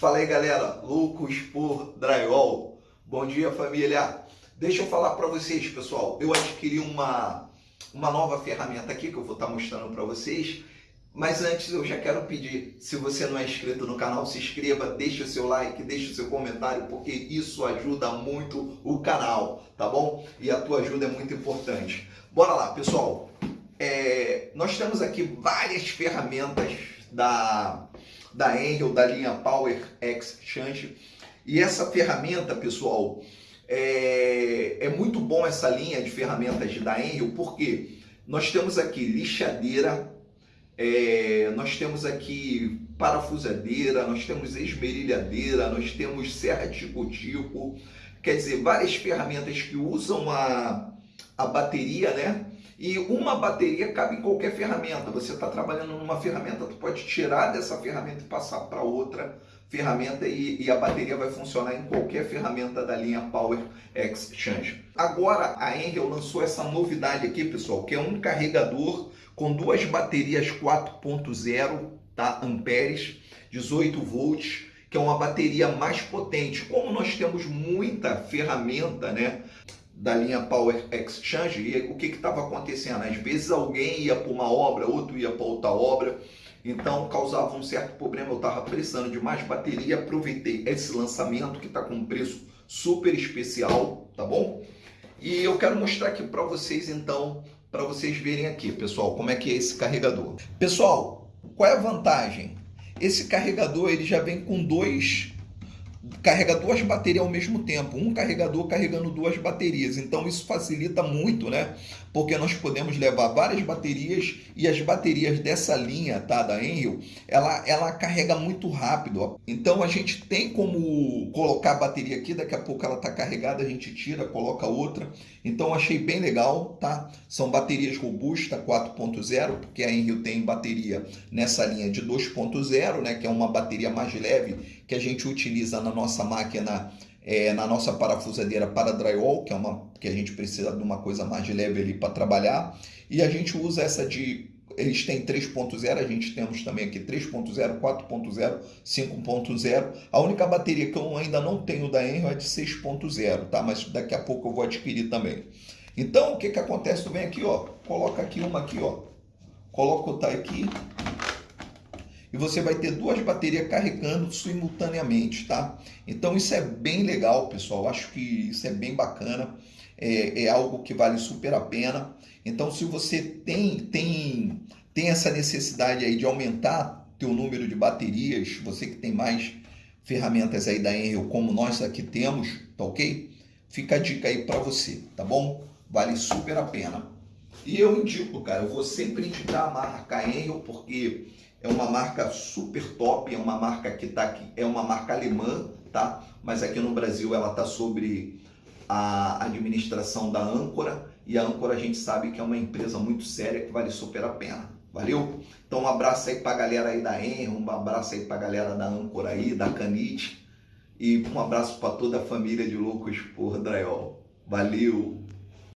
Fala aí galera, loucos por drywall. Bom dia família. Deixa eu falar para vocês pessoal, eu adquiri uma, uma nova ferramenta aqui que eu vou estar tá mostrando para vocês. Mas antes eu já quero pedir, se você não é inscrito no canal, se inscreva, deixe o seu like, deixe o seu comentário, porque isso ajuda muito o canal, tá bom? E a tua ajuda é muito importante. Bora lá, pessoal. É, nós temos aqui várias ferramentas da da Angel, da linha Power Exchange. E essa ferramenta, pessoal, é, é muito bom essa linha de ferramentas da Angel, porque nós temos aqui lixadeira, é, nós temos aqui parafusadeira, nós temos esmerilhadeira, nós temos serra tico-tico, quer dizer, várias ferramentas que usam a, a bateria, né? E uma bateria cabe em qualquer ferramenta. Você está trabalhando numa ferramenta, tu pode tirar dessa ferramenta e passar para outra ferramenta e, e, a bateria vai funcionar em qualquer ferramenta da linha Power Exchange. Agora a Angel lançou essa novidade aqui, pessoal, que é um carregador com duas baterias 4.0 tá, amperes, 18 volts, que é uma bateria mais potente. Como nós temos muita ferramenta, né? Da linha Power Exchange e o que estava acontecendo? Às vezes alguém ia para uma obra, outro ia para outra obra, então causava um certo problema. Eu estava precisando de mais bateria, aproveitei esse lançamento que está com um preço super especial, tá bom? E eu quero mostrar aqui para vocês então, para vocês verem aqui, pessoal, como é que é esse carregador. Pessoal, qual é a vantagem? Esse carregador ele já vem com dois carrega duas baterias ao mesmo tempo, um carregador carregando duas baterias. Então isso facilita muito, né? Porque nós podemos levar várias baterias e as baterias dessa linha, tá, da Enel, ela ela carrega muito rápido. Ó. Então a gente tem como colocar a bateria aqui, daqui a pouco ela tá carregada, a gente tira, coloca outra. Então achei bem legal, tá? São baterias robustas 4.0, porque a Enel tem bateria nessa linha de 2.0, né, que é uma bateria mais leve que a gente utiliza na nossa máquina, é, na nossa parafusadeira para drywall, que é uma que a gente precisa de uma coisa mais leve ali para trabalhar. E a gente usa essa de eles têm 3.0, a gente temos também aqui 3.0, 4.0, 5.0. A única bateria que eu ainda não tenho da Enel é de 6.0, tá? Mas daqui a pouco eu vou adquirir também. Então, o que que acontece? Tu vem aqui, ó, coloca aqui uma aqui, ó. Coloca outra aqui, e você vai ter duas baterias carregando simultaneamente, tá? Então isso é bem legal, pessoal. Acho que isso é bem bacana. É, é algo que vale super a pena. Então se você tem tem tem essa necessidade aí de aumentar teu número de baterias, você que tem mais ferramentas aí da Enel como nós aqui temos, tá ok? Fica a dica aí para você, tá bom? Vale super a pena. E eu indico, cara, eu vou sempre indicar a marca Enel porque é uma marca super top, é uma marca que tá aqui, é uma marca alemã, tá? Mas aqui no Brasil ela tá sobre a administração da Âncora e a Âncora a gente sabe que é uma empresa muito séria que vale super a pena. Valeu? Então um abraço aí pra galera aí da Enro, um abraço aí pra galera da Âncora aí, da Canite e um abraço para toda a família de loucos por Drywall. Valeu!